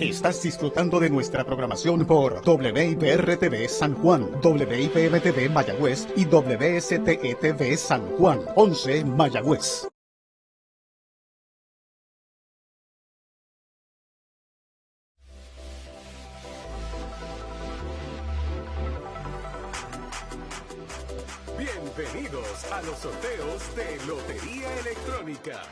Estás disfrutando de nuestra programación por WIPR-TV San Juan, WIPM-TV Mayagüez y WSTE-TV San Juan, 11 Mayagüez. Bienvenidos a los sorteos de Lotería Electrónica.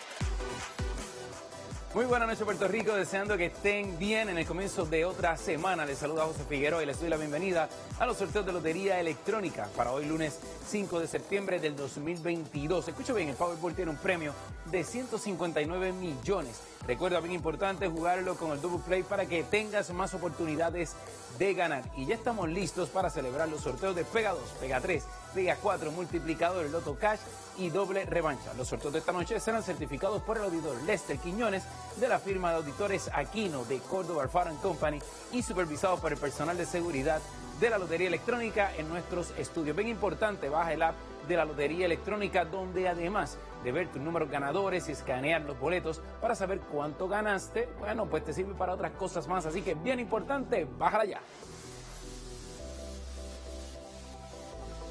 Muy buenas noches Puerto Rico, deseando que estén bien en el comienzo de otra semana. Les saluda José Figueroa y les doy la bienvenida a los sorteos de Lotería Electrónica para hoy lunes 5 de septiembre del 2022. Escucho bien, el Powerball tiene un premio de 159 millones. Recuerda, bien importante, jugarlo con el Double Play para que tengas más oportunidades de ganar. Y ya estamos listos para celebrar los sorteos de Pega 2, Pega 3, Pega 4, Multiplicador, Loto Cash y Doble Revancha. Los sorteos de esta noche serán certificados por el auditor Lester Quiñones de la firma de auditores Aquino de Córdoba Alfaro Company y supervisados por el personal de seguridad de la Lotería Electrónica en nuestros estudios. Bien importante, baja el app de la Lotería Electrónica, donde además de ver tus números ganadores y escanear los boletos para saber cuánto ganaste, bueno, pues te sirve para otras cosas más. Así que bien importante, bájala ya.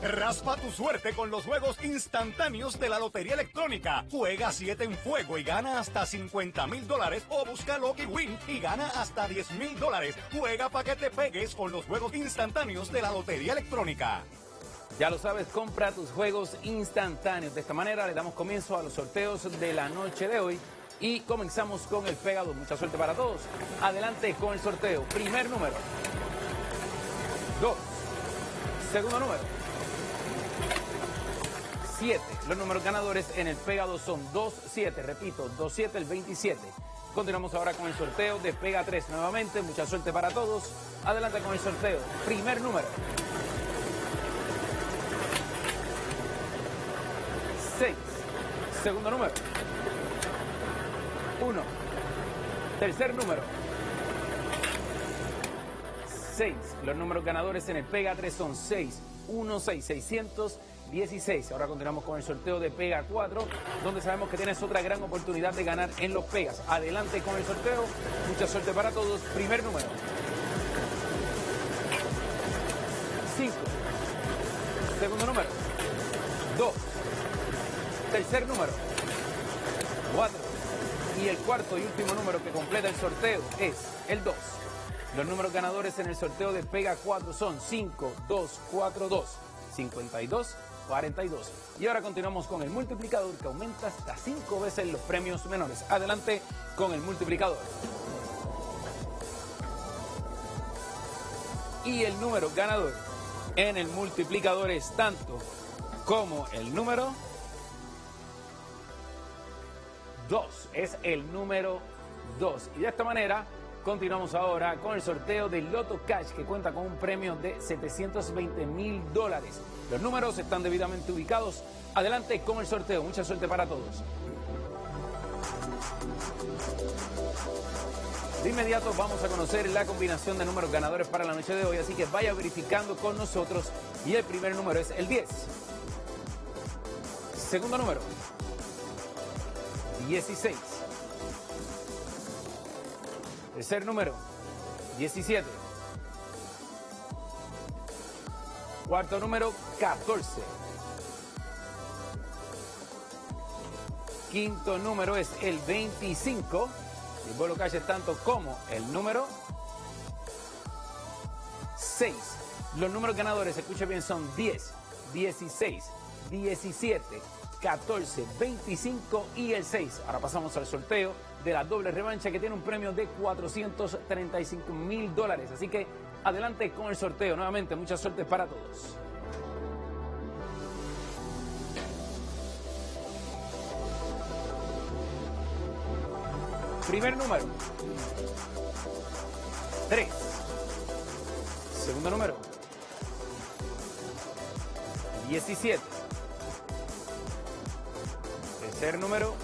Raspa tu suerte con los juegos instantáneos de la Lotería Electrónica. Juega 7 en fuego y gana hasta 50 mil dólares o busca Lucky Win y gana hasta 10 mil dólares. Juega para que te pegues con los juegos instantáneos de la Lotería Electrónica. Ya lo sabes, compra tus juegos instantáneos. De esta manera le damos comienzo a los sorteos de la noche de hoy y comenzamos con el pegado. Mucha suerte para todos. Adelante con el sorteo. Primer número. Dos. Segundo número. Siete. Los números ganadores en el pegado son 2-7. Repito, 2-7 el 27. Continuamos ahora con el sorteo de Pega 3 nuevamente. Mucha suerte para todos. Adelante con el sorteo. Primer número. Segundo número. 1. Tercer número. 6. Los números ganadores en el Pega 3 son 6, 1, 6, 616. Ahora continuamos con el sorteo de Pega 4, donde sabemos que tienes otra gran oportunidad de ganar en los Pegas. Adelante con el sorteo. Mucha suerte para todos. Primer número. 5. Segundo número. 2. Tercer número. 4. Y el cuarto y último número que completa el sorteo es el 2. Los números ganadores en el sorteo de Pega 4 son 5, 2, 4, 2, 52, 42. Y ahora continuamos con el multiplicador que aumenta hasta 5 veces los premios menores. Adelante con el multiplicador. Y el número ganador en el multiplicador es tanto como el número 2. Es el número 2. Y de esta manera continuamos ahora con el sorteo del Loto Cash que cuenta con un premio de 720 mil dólares. Los números están debidamente ubicados. Adelante con el sorteo. Mucha suerte para todos. De inmediato vamos a conocer la combinación de números ganadores para la noche de hoy, así que vaya verificando con nosotros. Y el primer número es el 10. Segundo número, 16. Tercer número, 17. Cuarto número, 14. Quinto número es el 25. El vuelo calle es tanto como el número 6. Los números ganadores, escuche bien, son 10, 16, 17, 14, 25 y el 6. Ahora pasamos al sorteo de la doble revancha que tiene un premio de 435 mil dólares. Así que adelante con el sorteo. Nuevamente, mucha suerte para todos. Primer número. 3. Segundo número. 17. Tercer número.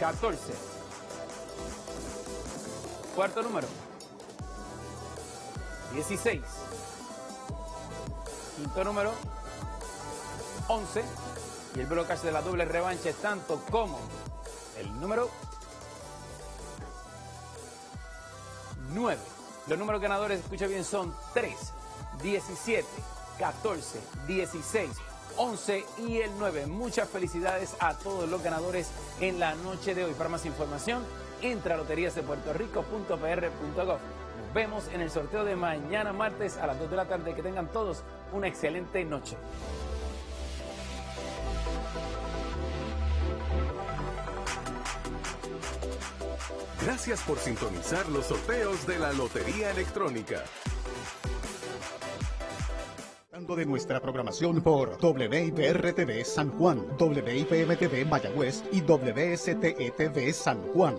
14. Cuarto número. 16. Quinto número. 11. Y el blocaje de la doble revancha es tanto como el número 9. Los números ganadores, escucha bien, son 3, 17, 14, 16, 11 y el 9. Muchas felicidades a todos los ganadores en la noche de hoy. Para más información, entra a loteriasdepuertorico.pr.gov. Nos vemos en el sorteo de mañana martes a las 2 de la tarde. Que tengan todos una excelente noche. Gracias por sintonizar los sorteos de la Lotería Electrónica. De nuestra programación por WIPR-TV San Juan, WIPM-TV Mayagüez y WSTETV San Juan.